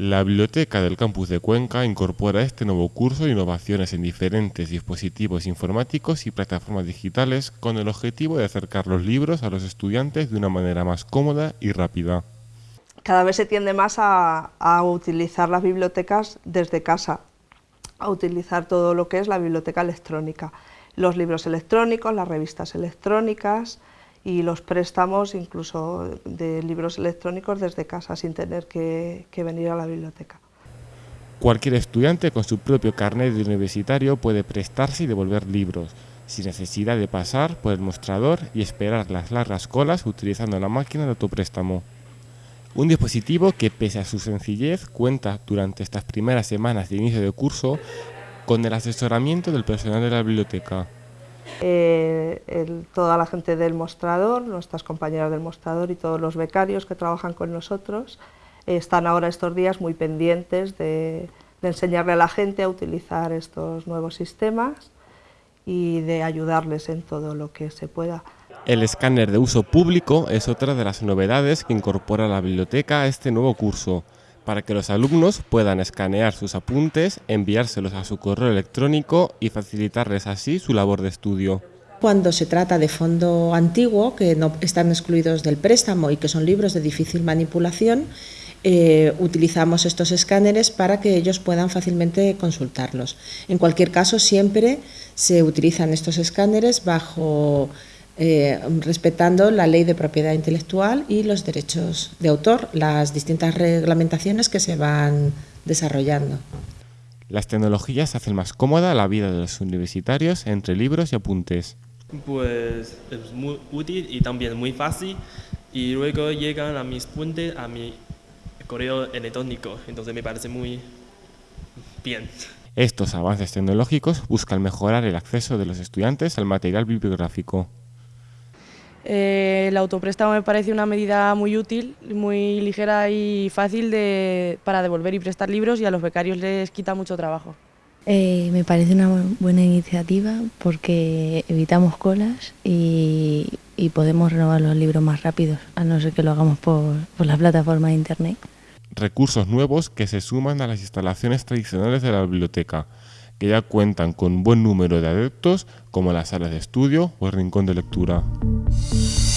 La Biblioteca del Campus de Cuenca incorpora este nuevo curso innovaciones en diferentes dispositivos informáticos y plataformas digitales con el objetivo de acercar los libros a los estudiantes de una manera más cómoda y rápida. Cada vez se tiende más a utilizar las bibliotecas desde casa, a utilizar todo lo que es la biblioteca electrónica, los libros electrónicos, las revistas electrónicas, y los préstamos incluso de libros electrónicos desde casa sin tener que, venir a la biblioteca. Cualquier estudiante con su propio carnet de universitario puede prestarse y devolver libros, sin necesidad de pasar por el mostrador y esperar las largas colas utilizando la máquina de autopréstamo. Un dispositivo que, pese a su sencillez, cuenta durante estas primeras semanas de inicio de curso con el asesoramiento del personal de la biblioteca. Eh, toda la gente del mostrador, nuestras compañeras del mostrador y todos los becarios que trabajan con nosotros eh, están ahora estos días muy pendientes de, enseñarle a la gente a utilizar estos nuevos sistemas y de ayudarles en todo lo que se pueda. El escáner de uso público es otra de las novedades que incorpora la biblioteca a este nuevo curso para que los alumnos puedan escanear sus apuntes, enviárselos a su correo electrónico y facilitarles así su labor de estudio. Cuando se trata de fondo antiguo, que no están excluidos del préstamo y que son libros de difícil manipulación, eh, utilizamos estos escáneres para que ellos puedan fácilmente consultarlos. En cualquier caso, siempre se utilizan estos escáneres bajo eh, respetando la ley de propiedad intelectual y los derechos de autor, las distintas reglamentaciones que se van desarrollando. Las tecnologías hacen más cómoda la vida de los universitarios entre libros y apuntes. Pues es muy útil y también muy fácil y luego llegan a mis apuntes a mi correo electrónico, entonces me parece muy bien. Estos avances tecnológicos buscan mejorar el acceso de los estudiantes al material bibliográfico. Eh, el autopréstamo me parece una medida muy útil, muy ligera y fácil para devolver y prestar libros y a los becarios les quita mucho trabajo. Eh, me parece una buena iniciativa porque evitamos colas y, podemos renovar los libros más rápidos, a no ser que lo hagamos por, por la plataforma de internet. Recursos nuevos que se suman a las instalaciones tradicionales de la biblioteca, que ya cuentan con un buen número de adeptos como las salas de estudio o el rincón de lectura. Thank you